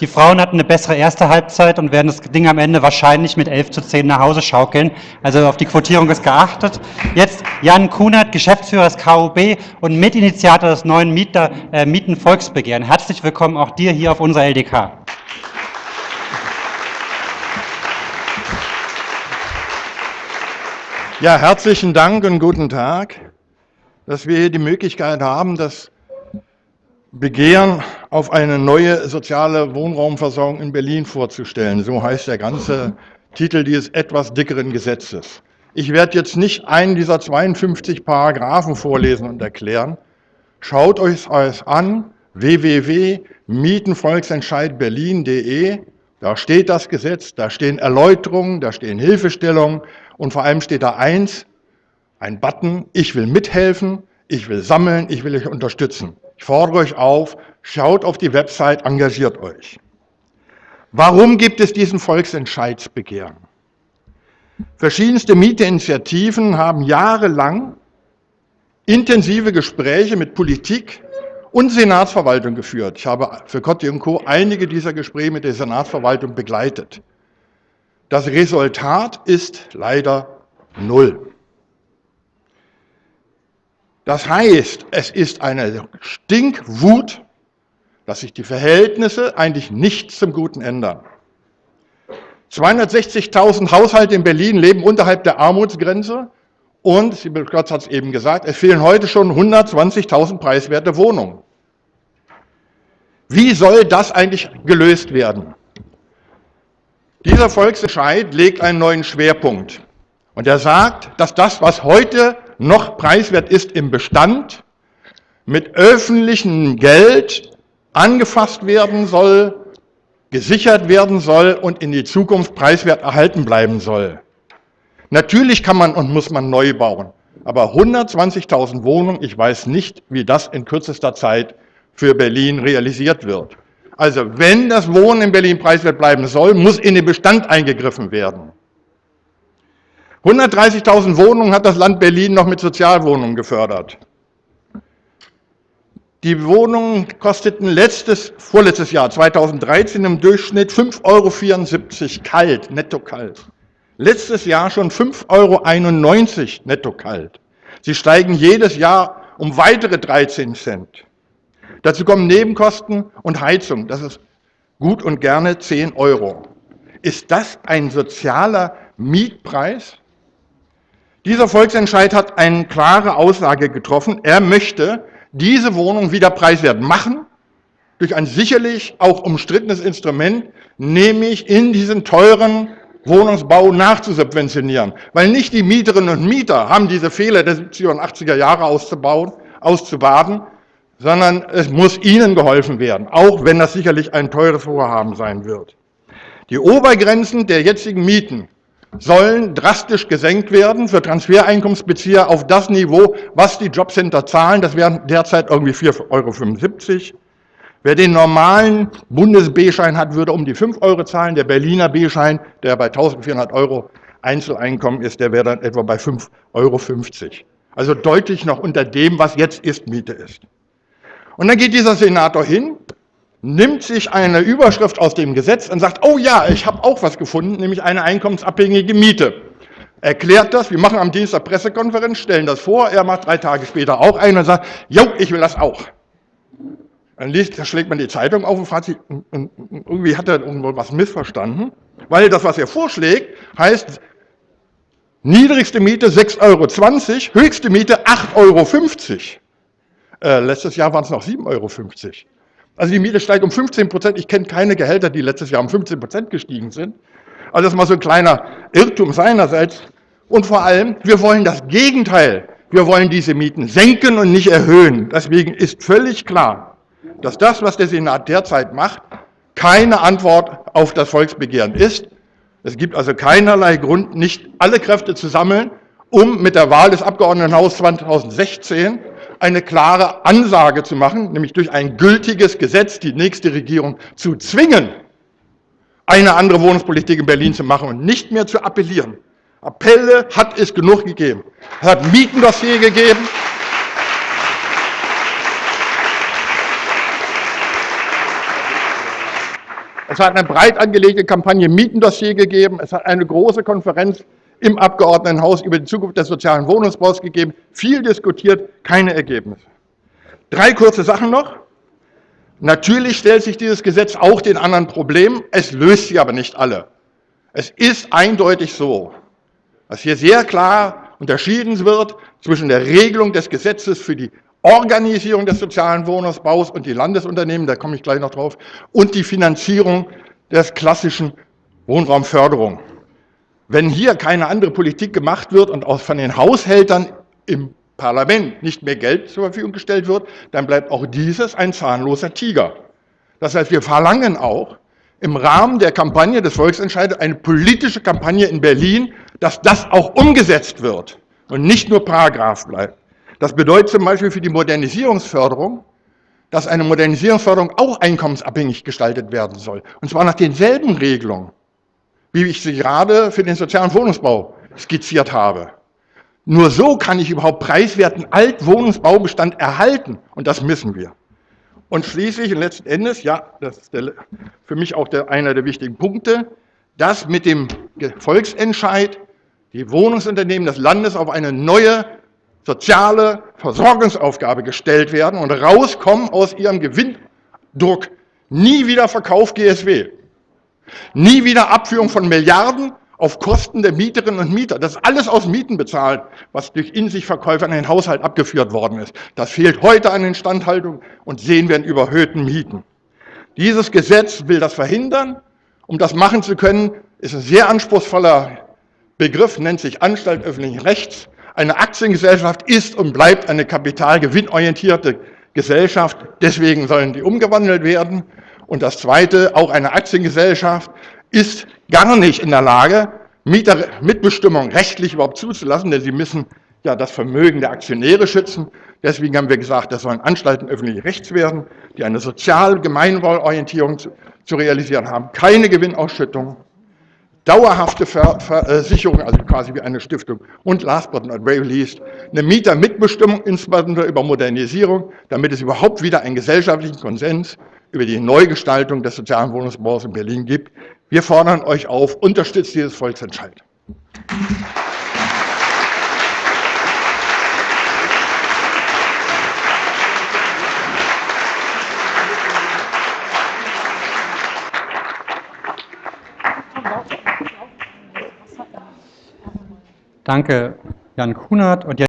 Die Frauen hatten eine bessere erste Halbzeit und werden das Ding am Ende wahrscheinlich mit 11 zu 10 nach Hause schaukeln. Also auf die Quotierung ist geachtet. Jetzt Jan Kunert, Geschäftsführer des KUB und Mitinitiator des neuen Mieter, äh, Mietenvolksbegehren. Herzlich willkommen auch dir hier auf unserer LDK. Ja, herzlichen Dank und guten Tag, dass wir hier die Möglichkeit haben, das Begehren auf eine neue soziale Wohnraumversorgung in Berlin vorzustellen. So heißt der ganze Titel dieses etwas dickeren Gesetzes. Ich werde jetzt nicht einen dieser 52 Paragraphen vorlesen und erklären. Schaut euch alles an, www.mietenvolksentscheidberlin.de. Da steht das Gesetz, da stehen Erläuterungen, da stehen Hilfestellungen und vor allem steht da eins, ein Button, ich will mithelfen, ich will sammeln, ich will euch unterstützen. Ich fordere euch auf, schaut auf die Website, engagiert euch. Warum gibt es diesen Volksentscheidsbegehren? Verschiedenste Mieteinitiativen haben jahrelang intensive Gespräche mit Politik und Senatsverwaltung geführt. Ich habe für Kotti und Co. einige dieser Gespräche mit der Senatsverwaltung begleitet. Das Resultat ist leider null. Das heißt, es ist eine Stinkwut, dass sich die Verhältnisse eigentlich nicht zum Guten ändern. 260.000 Haushalte in Berlin leben unterhalb der Armutsgrenze und, Klotz hat es eben gesagt, es fehlen heute schon 120.000 preiswerte Wohnungen. Wie soll das eigentlich gelöst werden? Dieser Volksentscheid legt einen neuen Schwerpunkt. Und er sagt, dass das, was heute noch preiswert ist im Bestand, mit öffentlichem Geld angefasst werden soll, gesichert werden soll und in die Zukunft preiswert erhalten bleiben soll. Natürlich kann man und muss man neu bauen, aber 120.000 Wohnungen, ich weiß nicht, wie das in kürzester Zeit für Berlin realisiert wird. Also wenn das Wohnen in Berlin preiswert bleiben soll, muss in den Bestand eingegriffen werden. 130.000 Wohnungen hat das Land Berlin noch mit Sozialwohnungen gefördert. Die Wohnungen kosteten letztes, vorletztes Jahr, 2013, im Durchschnitt 5,74 Euro kalt, netto kalt. Letztes Jahr schon 5,91 Euro netto kalt. Sie steigen jedes Jahr um weitere 13 Cent. Dazu kommen Nebenkosten und Heizung. Das ist gut und gerne 10 Euro. Ist das ein sozialer Mietpreis? Dieser Volksentscheid hat eine klare Aussage getroffen. Er möchte diese Wohnung wieder preiswert machen, durch ein sicherlich auch umstrittenes Instrument, nämlich in diesen teuren Wohnungsbau nachzusubventionieren. Weil nicht die Mieterinnen und Mieter haben diese Fehler der 70er und 80er Jahre auszubauen, auszubaden, sondern es muss ihnen geholfen werden, auch wenn das sicherlich ein teures Vorhaben sein wird. Die Obergrenzen der jetzigen Mieten sollen drastisch gesenkt werden für Transfereinkommensbezieher auf das Niveau, was die Jobcenter zahlen. Das wären derzeit irgendwie 4,75 Euro. Wer den normalen Bundes-B-Schein hat, würde um die 5 Euro zahlen. Der Berliner B-Schein, der bei 1400 Euro Einzeleinkommen ist, der wäre dann etwa bei 5,50 Euro. Also deutlich noch unter dem, was jetzt Ist-Miete ist. Und dann geht dieser Senator hin nimmt sich eine Überschrift aus dem Gesetz und sagt, oh ja, ich habe auch was gefunden, nämlich eine einkommensabhängige Miete. Erklärt das, wir machen am Dienstag Pressekonferenz, stellen das vor, er macht drei Tage später auch ein und sagt, jo, ich will das auch. Dann liest, da schlägt man die Zeitung auf und fragt sich, irgendwie hat er irgendwo was missverstanden, weil das, was er vorschlägt, heißt, niedrigste Miete 6,20 Euro, höchste Miete 8,50 Euro. Äh, letztes Jahr waren es noch 7,50 Euro. Also die Miete steigt um 15 Prozent. Ich kenne keine Gehälter, die letztes Jahr um 15 Prozent gestiegen sind. Also das ist mal so ein kleiner Irrtum seinerseits. Und vor allem, wir wollen das Gegenteil. Wir wollen diese Mieten senken und nicht erhöhen. Deswegen ist völlig klar, dass das, was der Senat derzeit macht, keine Antwort auf das Volksbegehren ist. Es gibt also keinerlei Grund, nicht alle Kräfte zu sammeln, um mit der Wahl des Abgeordnetenhauses 2016 eine klare Ansage zu machen, nämlich durch ein gültiges Gesetz die nächste Regierung zu zwingen, eine andere Wohnungspolitik in Berlin zu machen und nicht mehr zu appellieren. Appelle hat es genug gegeben. Es hat Mietendossier gegeben. Es hat eine breit angelegte Kampagne Mietendossier gegeben. Es hat eine große Konferenz im Abgeordnetenhaus über die Zukunft des sozialen Wohnungsbaus gegeben. Viel diskutiert, keine Ergebnisse. Drei kurze Sachen noch. Natürlich stellt sich dieses Gesetz auch den anderen Problemen. Es löst sie aber nicht alle. Es ist eindeutig so, dass hier sehr klar unterschieden wird zwischen der Regelung des Gesetzes für die Organisierung des sozialen Wohnungsbaus und die Landesunternehmen, da komme ich gleich noch drauf, und die Finanzierung des klassischen Wohnraumförderung. Wenn hier keine andere Politik gemacht wird und auch von den Haushältern im Parlament nicht mehr Geld zur Verfügung gestellt wird, dann bleibt auch dieses ein zahnloser Tiger. Das heißt, wir verlangen auch im Rahmen der Kampagne des Volksentscheides eine politische Kampagne in Berlin, dass das auch umgesetzt wird und nicht nur Paragraph bleibt. Das bedeutet zum Beispiel für die Modernisierungsförderung, dass eine Modernisierungsförderung auch einkommensabhängig gestaltet werden soll. Und zwar nach denselben Regelungen, wie ich sie gerade für den sozialen Wohnungsbau skizziert habe. Nur so kann ich überhaupt preiswerten Altwohnungsbaubestand erhalten. Und das müssen wir. Und schließlich und letzten Endes, ja, das ist der, für mich auch der, einer der wichtigen Punkte, dass mit dem Volksentscheid die Wohnungsunternehmen des Landes auf eine neue soziale Versorgungsaufgabe gestellt werden und rauskommen aus ihrem Gewinndruck. Nie wieder Verkauf GSW. Nie wieder Abführung von Milliarden auf Kosten der Mieterinnen und Mieter. Das ist alles aus Mieten bezahlt, was durch in sich Verkäufer in den Haushalt abgeführt worden ist. Das fehlt heute an Instandhaltung und sehen wir in überhöhten Mieten. Dieses Gesetz will das verhindern. Um das machen zu können, ist ein sehr anspruchsvoller Begriff, nennt sich Anstalt öffentlichen Rechts. Eine Aktiengesellschaft ist und bleibt eine kapitalgewinnorientierte Gesellschaft. Deswegen sollen die umgewandelt werden. Und das Zweite, auch eine Aktiengesellschaft ist gar nicht in der Lage, Mietermitbestimmung rechtlich überhaupt zuzulassen, denn sie müssen ja das Vermögen der Aktionäre schützen. Deswegen haben wir gesagt, das sollen Anstalten öffentlichen Rechts werden, die eine sozial Gemeinwohlorientierung zu, zu realisieren haben, keine Gewinnausschüttung, dauerhafte Versicherung, also quasi wie eine Stiftung. Und last but not very least, eine Mietermitbestimmung, insbesondere über Modernisierung, damit es überhaupt wieder einen gesellschaftlichen Konsens über die Neugestaltung des sozialen Wohnungsbaus in Berlin gibt. Wir fordern euch auf, unterstützt dieses Volksentscheid. Danke, Jan Kunert. Und jetzt